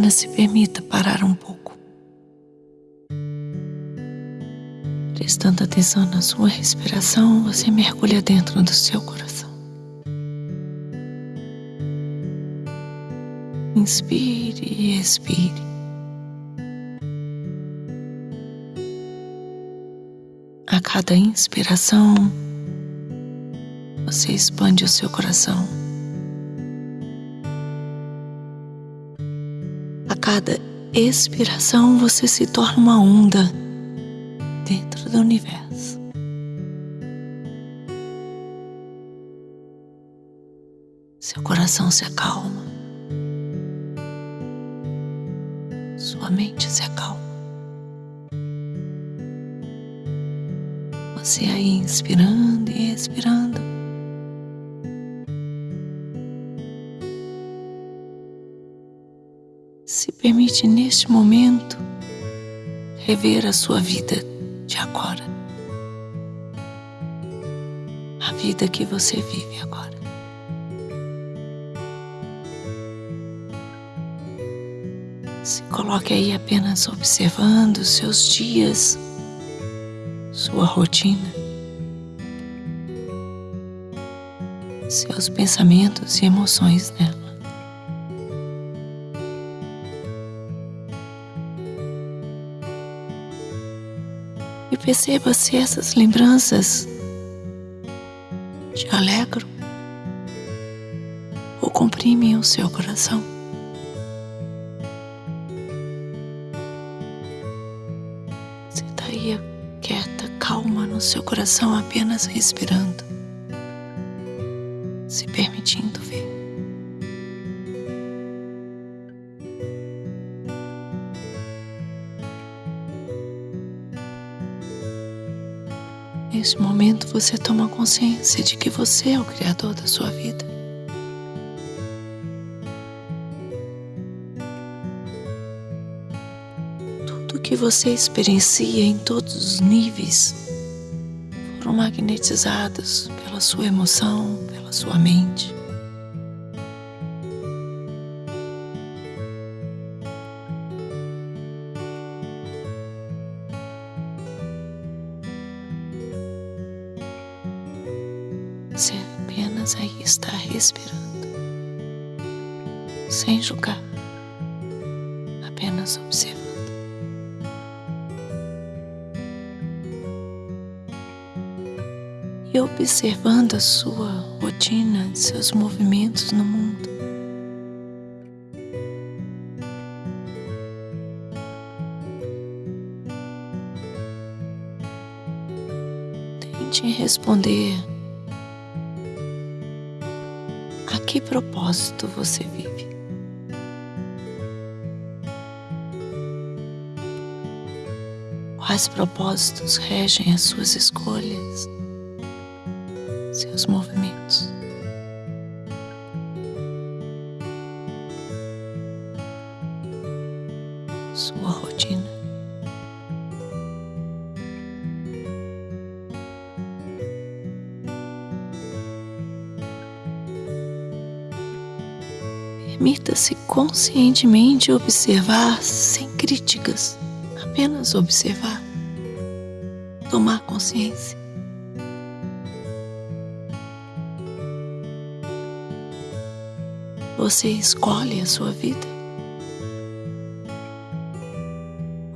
Apenas se permita parar um pouco. Prestando atenção na sua respiração, você mergulha dentro do seu coração. Inspire e expire. A cada inspiração, você expande o seu coração. Cada expiração, você se torna uma onda dentro do universo. Seu coração se acalma, sua mente se acalma. Você aí inspirando e expirando. Permite neste momento rever a sua vida de agora. A vida que você vive agora. Se coloque aí apenas observando seus dias sua rotina, seus pensamentos e emoções nela. E perceba se essas lembranças te alegram ou comprimem o seu coração. Você está aí quieta calma no seu coração apenas respirando, se permitindo ver. Neste momento você toma consciência de que você é o Criador da sua vida. que você experiencia em todos os níveis foram magnetizados pela sua emoção, pela sua mente. E observando a sua rotina, seus movimentos no mundo. Tente responder a que propósito você vive. Quais propósitos regem as suas escolhas? Seus movimentos. Sua rotina. Permita-se conscientemente observar sem críticas, apenas observar, tomar consciência. Você escolhe a sua vida?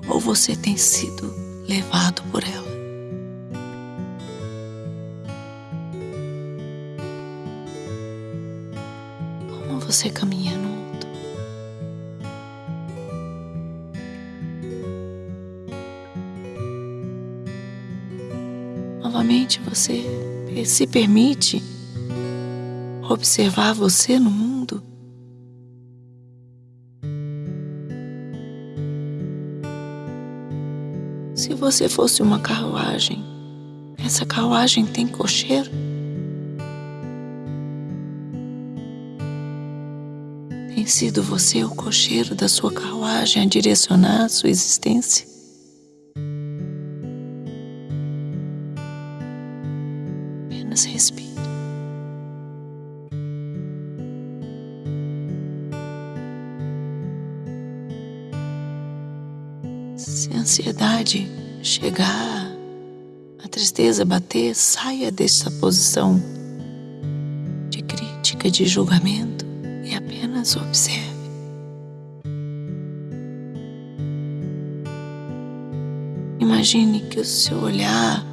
Ou você tem sido levado por ela? Como você caminha no mundo? Novamente você se permite observar você no mundo? Se você fosse uma carruagem, essa carruagem tem cocheiro? Tem sido você o cocheiro da sua carruagem a direcionar a sua existência? Ansiedade chegar, a tristeza bater, saia dessa posição de crítica, de julgamento e apenas observe. Imagine que o seu olhar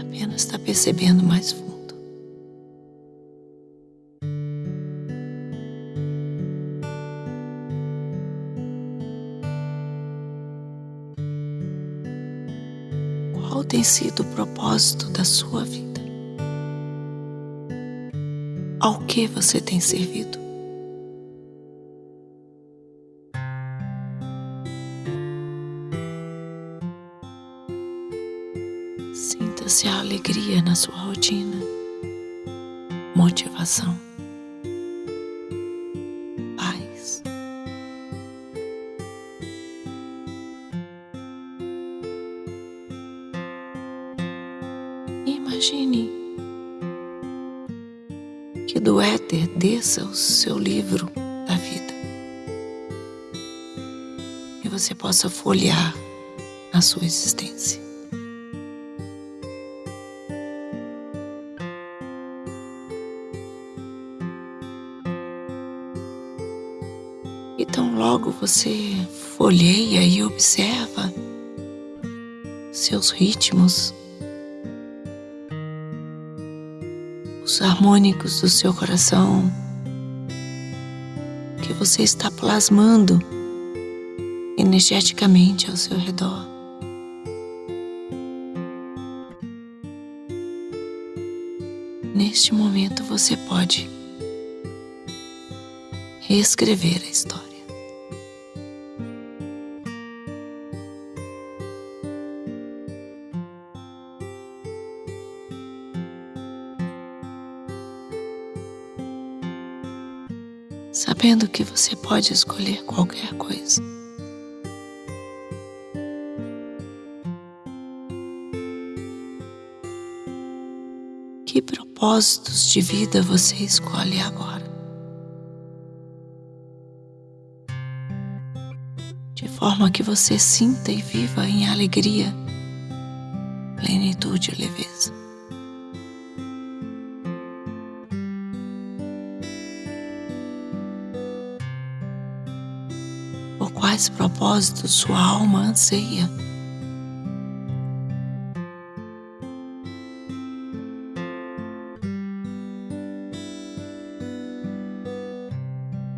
apenas está percebendo mais fundo. Tem sido o propósito da sua vida? Ao que você tem servido? Sinta-se a alegria na sua rotina, motivação, o seu livro da vida e você possa folhear a sua existência. Então, logo você folheia e observa seus ritmos, os harmônicos do seu coração, você está plasmando energeticamente ao seu redor. Neste momento você pode reescrever a história. Sabendo que você pode escolher qualquer coisa. Que propósitos de vida você escolhe agora? de forma que você sinta e viva em alegria, plenitude e leveza. Quais propósitos sua alma anseia?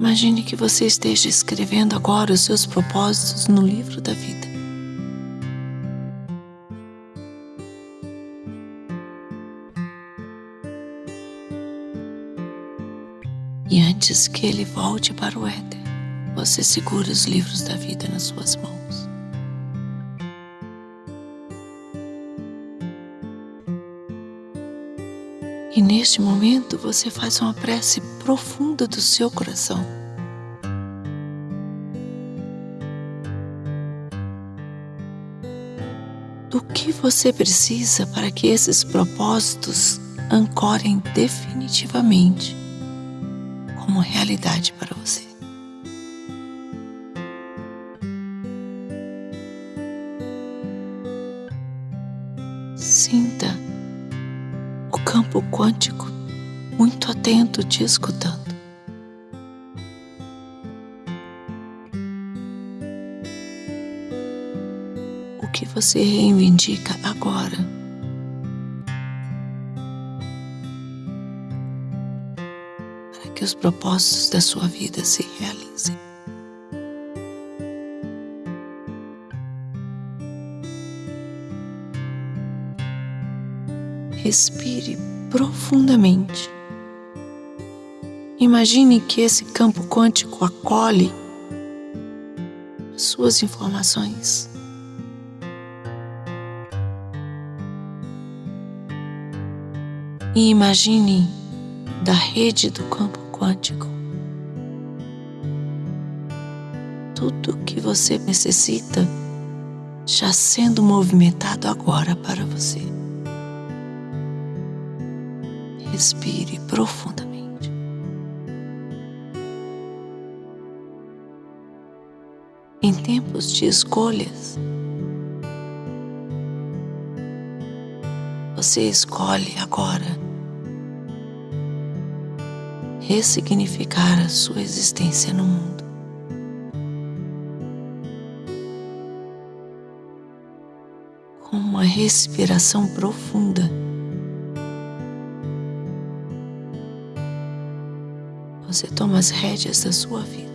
Imagine que você esteja escrevendo agora os seus propósitos no livro da vida. E antes que ele volte para o éter, você segura os livros da vida nas suas mãos. E neste momento você faz uma prece profunda do seu coração. Do que você precisa para que esses propósitos ancorem definitivamente como realidade para você? Sinta o campo quântico muito atento te escutando. O que você reivindica agora? Para que os propósitos da sua vida se realizem. Respire profundamente. Imagine que esse campo quântico acolhe as suas informações. E imagine da rede do campo quântico tudo o que você necessita já sendo movimentado agora para você. Respire profundamente. em tempos de escolhas, você escolhe agora ressignificar a sua existência no mundo. Com uma respiração profunda. Toma as rédeas da sua vida.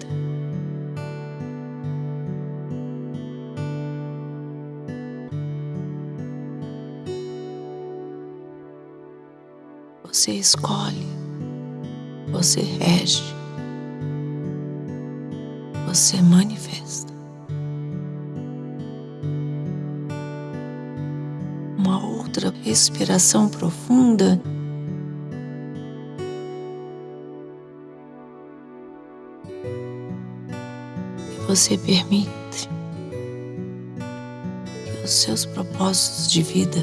Você escolhe, você rege, você manifesta. Uma outra respiração profunda. Você permite que os seus propósitos de vida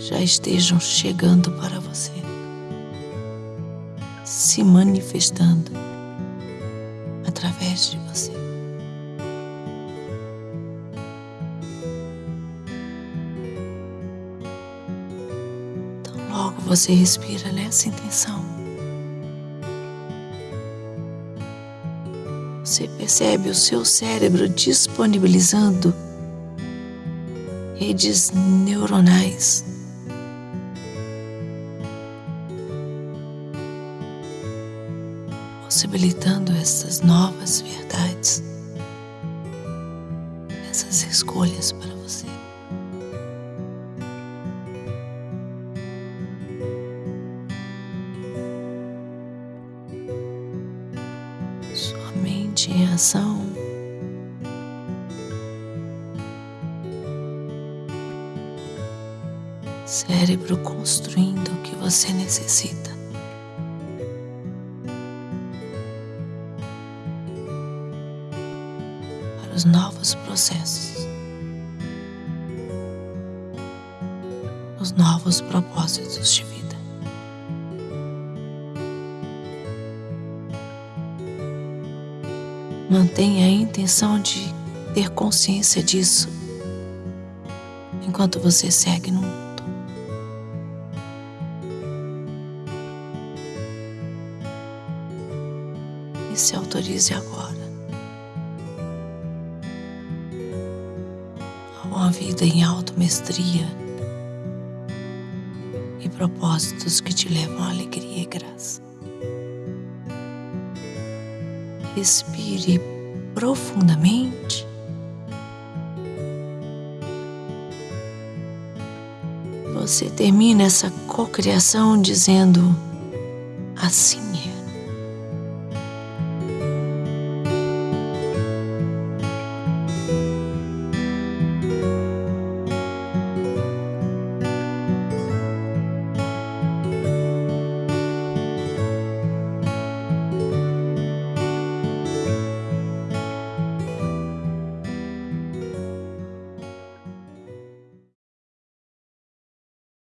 já estejam chegando para você, se manifestando através de você. Então, logo você respira nessa intenção. Você percebe o seu cérebro disponibilizando redes neuronais possibilitando essas novas verdades, essas escolhas para você. Mente em ação. Cérebro construindo o que você necessita. os novos processos, os novos propósitos de Mantenha a intenção de ter consciência disso enquanto você segue no mundo. E se autorize agora uma vida em auto-mestria e propósitos que te levam à alegria e graça. Respire profundamente. Você termina essa cocriação dizendo assim